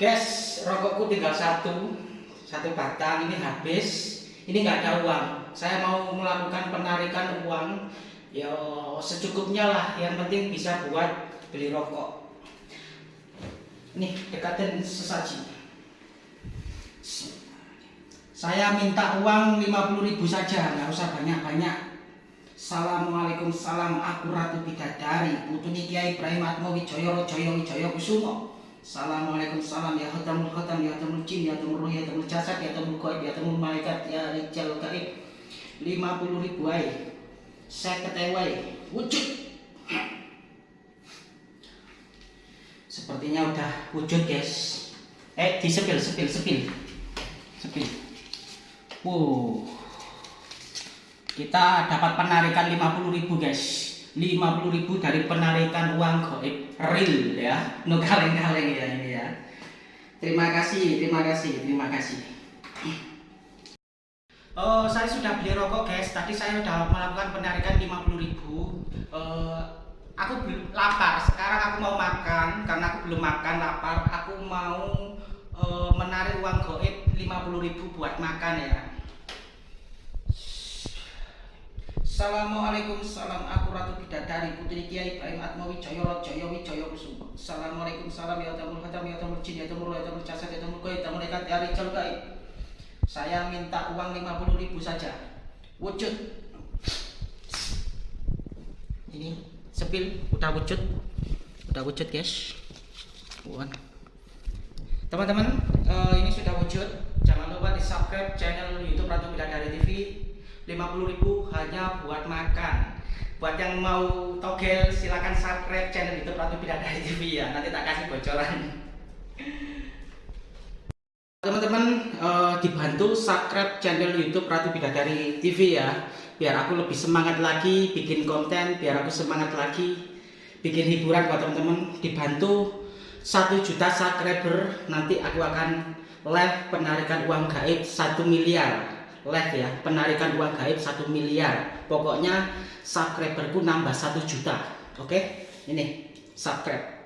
Guys, rokokku tinggal satu, satu batang ini habis. Ini nggak ada uang. Saya mau melakukan penarikan uang, ya secukupnya lah. Yang penting bisa buat beli rokok. Nih dekatin sesaji. Saya minta uang 50.000 saja, nggak usah banyak-banyak. Assalamualaikum salam aku Ratu Bidadari Putuni Kiai Ibrahim Atmawi Joyo Joyo Joyo Kusumo Assalamualaikum salam. Ya khatamul khatam. Ya khatamul jin. Ya khatamul ruh ya khatamul jasad. Ya khatamul gaib ya khatamul malaikat. Ya rijal gaib. 50 ribu ay saya ketewai wujud. Sepertinya udah wujud guys. Eh di sepil sepil. Sepil. Sepil wow kita dapat penarikan 50.000 guys 50.000 dari penarikan uang goib real ya no kaleng-kaleng ya ini ya terima kasih terima kasih terima kasih Oh, saya sudah beli rokok guys. Tadi saya sudah melakukan penarikan 50.000. Uh, aku belum lapar. Sekarang aku mau makan karena aku belum makan lapar. Aku mau uh, menarik uang goib 50.000 buat makan ya. Assalamualaikum salam aku Ratu Bidadari Putri Kiai Ibrahim Atmawi Joyo Joyo Wijoyo Kusumo Assalamualaikum salam ya tamul hadam ya tamul jin ya tamul ya tamul jasad ya tamul goib tamul nekat ya rijal Saya minta uang 50 ribu saja. Wujud. Ini sepil udah wujud. Udah wujud guys. Teman-teman uh, ini sudah wujud. Jangan lupa di subscribe channel youtube Ratu Bidadari TV 50.000 hanya buat makan. Buat yang mau togel silahkan subscribe channel youtube Ratu Bidadari TV ya. Nanti tak kasih bocoran. Teman-teman uh, dibantu subscribe channel youtube Ratu Bidadari TV ya. Biar aku lebih semangat lagi bikin konten biar aku semangat lagi bikin hiburan buat teman-teman. Dibantu 1 juta subscriber nanti aku akan live penarikan uang gaib 1 miliar live ya penarikan uang gaib satu miliar. Pokoknya subscriberku nambah satu juta. Oke? Ini subscribe